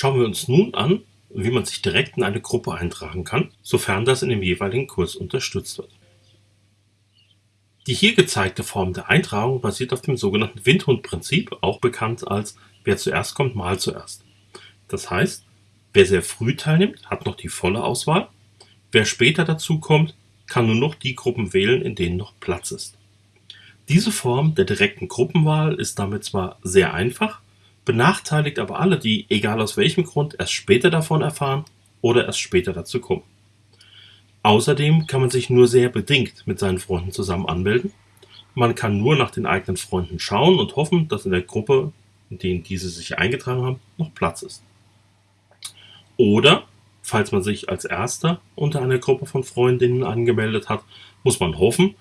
Schauen wir uns nun an, wie man sich direkt in eine Gruppe eintragen kann, sofern das in dem jeweiligen Kurs unterstützt wird. Die hier gezeigte Form der Eintragung basiert auf dem sogenannten Windhund-Prinzip, auch bekannt als wer zuerst kommt, mal zuerst. Das heißt, wer sehr früh teilnimmt, hat noch die volle Auswahl, wer später dazu kommt, kann nur noch die Gruppen wählen, in denen noch Platz ist. Diese Form der direkten Gruppenwahl ist damit zwar sehr einfach, benachteiligt aber alle, die, egal aus welchem Grund, erst später davon erfahren oder erst später dazu kommen. Außerdem kann man sich nur sehr bedingt mit seinen Freunden zusammen anmelden. Man kann nur nach den eigenen Freunden schauen und hoffen, dass in der Gruppe, in denen diese sich eingetragen haben, noch Platz ist. Oder, falls man sich als Erster unter einer Gruppe von Freundinnen angemeldet hat, muss man hoffen,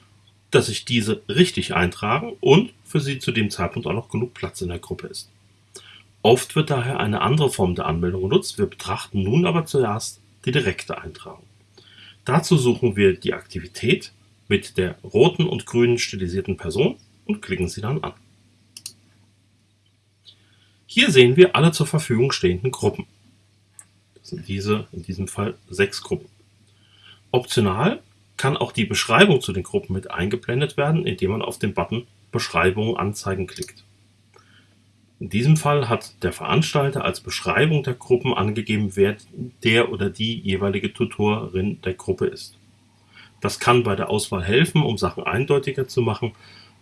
dass sich diese richtig eintragen und für sie zu dem Zeitpunkt auch noch genug Platz in der Gruppe ist. Oft wird daher eine andere Form der Anmeldung genutzt, wir betrachten nun aber zuerst die direkte Eintragung. Dazu suchen wir die Aktivität mit der roten und grünen stilisierten Person und klicken sie dann an. Hier sehen wir alle zur Verfügung stehenden Gruppen. Das sind diese, in diesem Fall sechs Gruppen. Optional kann auch die Beschreibung zu den Gruppen mit eingeblendet werden, indem man auf den Button Beschreibung anzeigen klickt. In diesem Fall hat der Veranstalter als Beschreibung der Gruppen angegeben, wer der oder die jeweilige Tutorin der Gruppe ist. Das kann bei der Auswahl helfen, um Sachen eindeutiger zu machen,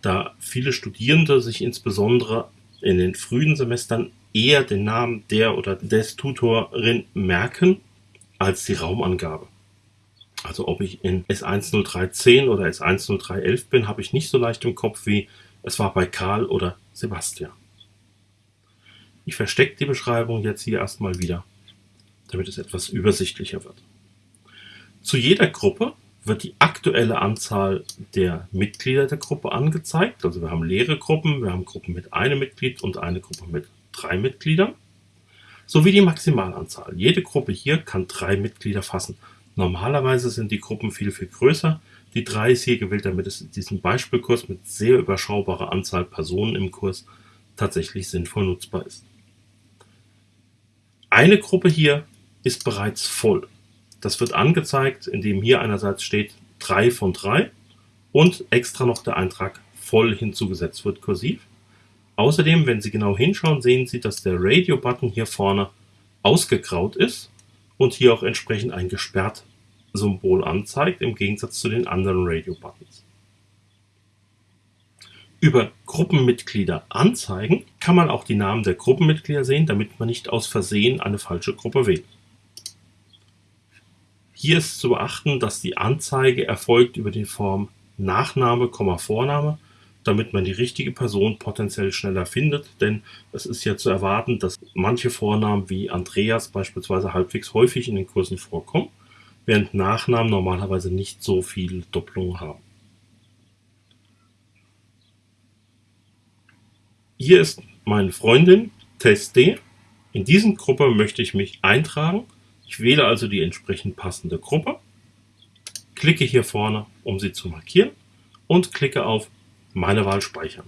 da viele Studierende sich insbesondere in den frühen Semestern eher den Namen der oder des Tutorin merken als die Raumangabe. Also ob ich in S10310 oder S10311 bin, habe ich nicht so leicht im Kopf wie es war bei Karl oder Sebastian. Ich verstecke die Beschreibung jetzt hier erstmal wieder, damit es etwas übersichtlicher wird. Zu jeder Gruppe wird die aktuelle Anzahl der Mitglieder der Gruppe angezeigt. Also wir haben leere Gruppen, wir haben Gruppen mit einem Mitglied und eine Gruppe mit drei Mitgliedern, sowie die Maximalanzahl. Jede Gruppe hier kann drei Mitglieder fassen. Normalerweise sind die Gruppen viel, viel größer. Die drei ist hier gewählt, damit es in diesem Beispielkurs mit sehr überschaubarer Anzahl Personen im Kurs tatsächlich sinnvoll nutzbar ist. Eine Gruppe hier ist bereits voll. Das wird angezeigt, indem hier einerseits steht 3 von 3 und extra noch der Eintrag voll hinzugesetzt wird, kursiv. Außerdem, wenn Sie genau hinschauen, sehen Sie, dass der Radio-Button hier vorne ausgegraut ist und hier auch entsprechend ein gesperrt Symbol anzeigt, im Gegensatz zu den anderen Radio-Buttons. Über Gruppenmitglieder anzeigen kann man auch die Namen der Gruppenmitglieder sehen, damit man nicht aus Versehen eine falsche Gruppe wählt. Hier ist zu beachten, dass die Anzeige erfolgt über die Form Nachname, Vorname, damit man die richtige Person potenziell schneller findet, denn es ist ja zu erwarten, dass manche Vornamen wie Andreas beispielsweise halbwegs häufig in den Kursen vorkommen, während Nachnamen normalerweise nicht so viel Doppelungen haben. Hier ist meine Freundin Test D. In diesen Gruppe möchte ich mich eintragen. Ich wähle also die entsprechend passende Gruppe, klicke hier vorne, um sie zu markieren und klicke auf Meine Wahl speichern.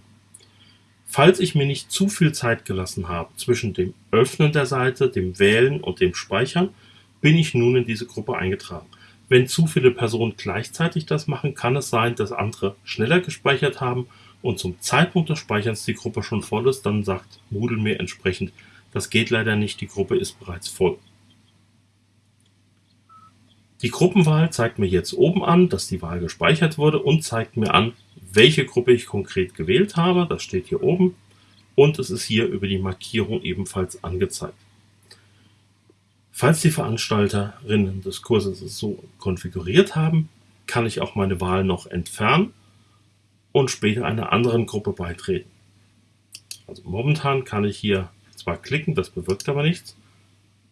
Falls ich mir nicht zu viel Zeit gelassen habe zwischen dem Öffnen der Seite, dem Wählen und dem Speichern, bin ich nun in diese Gruppe eingetragen. Wenn zu viele Personen gleichzeitig das machen, kann es sein, dass andere schneller gespeichert haben und zum Zeitpunkt des Speicherns die Gruppe schon voll ist, dann sagt Moodle mir entsprechend, das geht leider nicht, die Gruppe ist bereits voll. Die Gruppenwahl zeigt mir jetzt oben an, dass die Wahl gespeichert wurde und zeigt mir an, welche Gruppe ich konkret gewählt habe. Das steht hier oben und es ist hier über die Markierung ebenfalls angezeigt. Falls die Veranstalterinnen des Kurses es so konfiguriert haben, kann ich auch meine Wahl noch entfernen und später einer anderen Gruppe beitreten. Also momentan kann ich hier zwar klicken, das bewirkt aber nichts.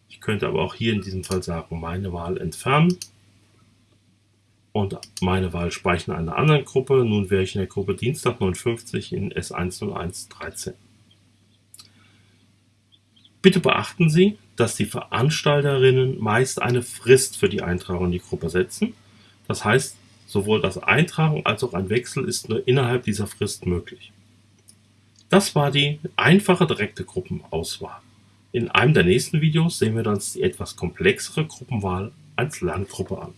Ich könnte aber auch hier in diesem Fall sagen, meine Wahl entfernen und meine Wahl speichern einer anderen Gruppe. Nun wäre ich in der Gruppe Dienstag 59 in S10113. Bitte beachten Sie, dass die Veranstalterinnen meist eine Frist für die Eintragung in die Gruppe setzen. Das heißt, Sowohl das Eintragen als auch ein Wechsel ist nur innerhalb dieser Frist möglich. Das war die einfache direkte Gruppenauswahl. In einem der nächsten Videos sehen wir uns die etwas komplexere Gruppenwahl als Lerngruppe an.